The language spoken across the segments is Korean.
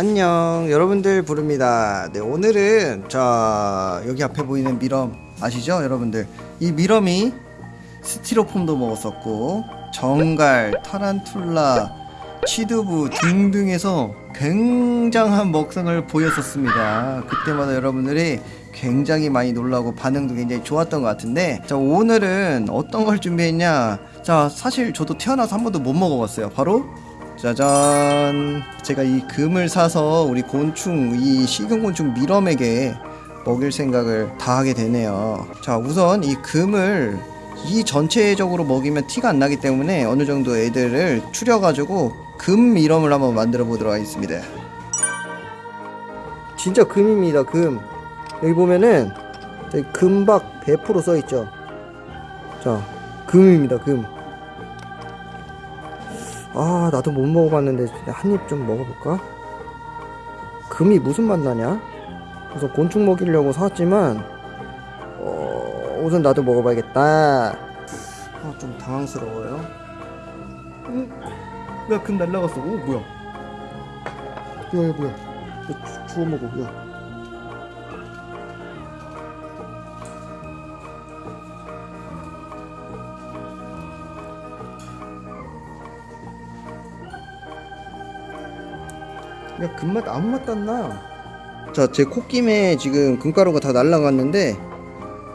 안녕. 여러분들 부릅니다. 네 오늘은 자 여기 앞에 보이는 미럼 아시죠? 여러분들. 이 미럼이 스티로폼도 먹었었고 정갈 타란툴라 치두부 등등해서 굉장한 먹성을 보였었습니다. 그때마다 여러분들이 굉장히 많이 놀라고 반응도 굉장히 좋았던 것 같은데 자 오늘은 어떤 걸 준비했냐? 자 사실 저도 태어나서 한 번도 못 먹어봤어요. 바로 짜잔. 제가 이 금을 사서 우리 곤충 이 식용곤충 미럼에게 먹일 생각을 다 하게 되네요. 자 우선 이 금을 이 전체적으로 먹이면 티가 안 나기 때문에 어느 정도 애들을 추려 가지고 금 미럼을 한번 만들어 보도록 하겠습니다. 진짜 금입니다 금. 여기 보면은 금박 100% 써있죠? 자 금입니다 금 아 나도 못 먹어봤는데 한 입 좀 먹어볼까? 금이 무슨 맛 나냐? 우선 곤충 먹이려고 사왔지만 어, 우선 나도 먹어봐야겠다 아, 좀 당황스러워요 응? 야금 날라갔어 오 뭐야 야, 야 뭐야 야, 주, 주워 먹어 야 야 금맛 아무 맛도 안 나. 자, 제 콧김에 지금 금가루가 다 날라갔는데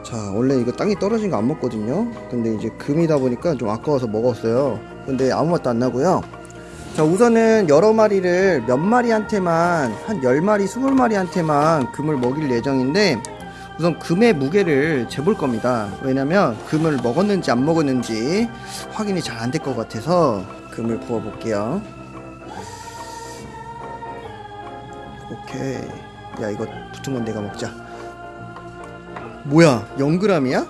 자, 원래 이거 땅에 떨어진 거 안 먹거든요. 근데 이제 금이다 보니까 좀 아까워서 먹었어요. 근데 아무 맛도 안 나고요. 자, 우선은 여러 마리를 몇 마리한테만 한 10마리, 20마리한테만 금을 먹일 예정인데 우선 금의 무게를 재볼 겁니다. 왜냐면 금을 먹었는지 안 먹었는지 확인이 잘 안 될 것 같아서 금을 부어 볼게요. 오케이. 야 이거 붙은 건 내가 먹자. 뭐야 0g이야?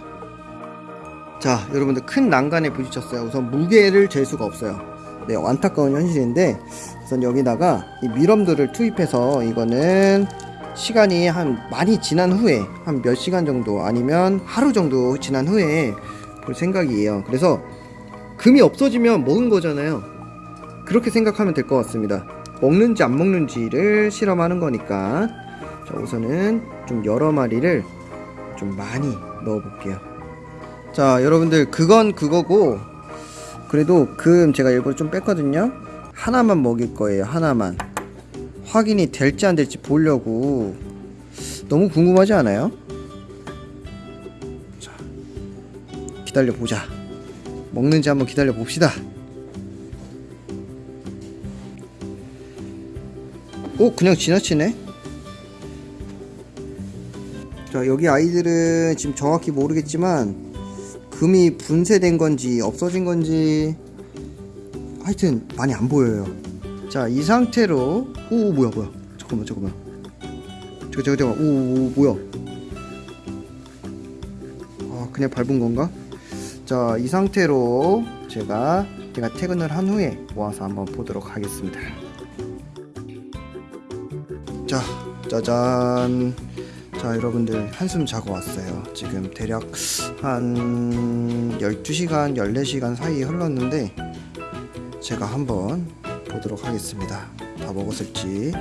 자 여러분들 큰 난간에 부딪혔어요. 우선 무게를 잴 수가 없어요. 네 안타까운 현실인데 우선 여기다가 이 미럼들을 투입해서 이거는 시간이 한 많이 지난 후에 한 몇 시간 정도 아니면 하루 정도 지난 후에 볼 생각이에요. 그래서 금이 없어지면 먹은 거잖아요. 그렇게 생각하면 될 것 같습니다 먹는지 안 먹는지를 실험하는 거니까. 자 우선은 좀 여러 마리를 좀 많이 넣어 볼게요. 자 여러분들 그건 그거고 그래도 금 제가 일부러 좀 뺐거든요. 하나만 먹일 거예요 하나만. 확인이 될지 안 될지 보려고. 너무 궁금하지 않아요? 자 기다려 보자. 먹는지 한번 기다려 봅시다 오 그냥 지나치네. 자 여기 아이들은 지금 정확히 모르겠지만 금이 분쇄된 건지 없어진 건지 하여튼 많이 안 보여요. 자 이 상태로 오 뭐야 뭐야. 잠깐만 잠깐만. 잠깐 잠깐 잠깐 오, 오 뭐야. 아 그냥 밟은 건가? 자 이 상태로 제가 제가 퇴근을 한 후에 모아서 한번 보도록 하겠습니다 자 짜잔. 자 여러분들 한숨 자고 왔어요. 지금 대략 한 12시간 14시간 사이 흘렀는데 제가 한번 보도록 하겠습니다. 다 먹었을지.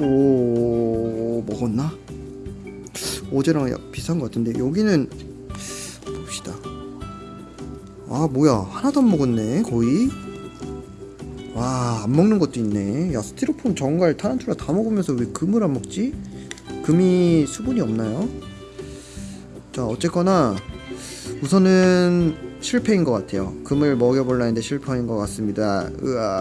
오 먹었나? 어제랑 비슷한 것 같은데 여기는 봅시다. 아 뭐야. 하나도 안 먹었네. 거의 와, 안 먹는 것도 있네. 야, 스티로폼, 정갈, 타란툴라 다 먹으면서 왜 금을 안 먹지? 금이 수분이 없나요? 자, 어쨌거나 우선은 실패인 것 같아요. 금을 먹여볼라 했는데 실패인 것 같습니다. 으아.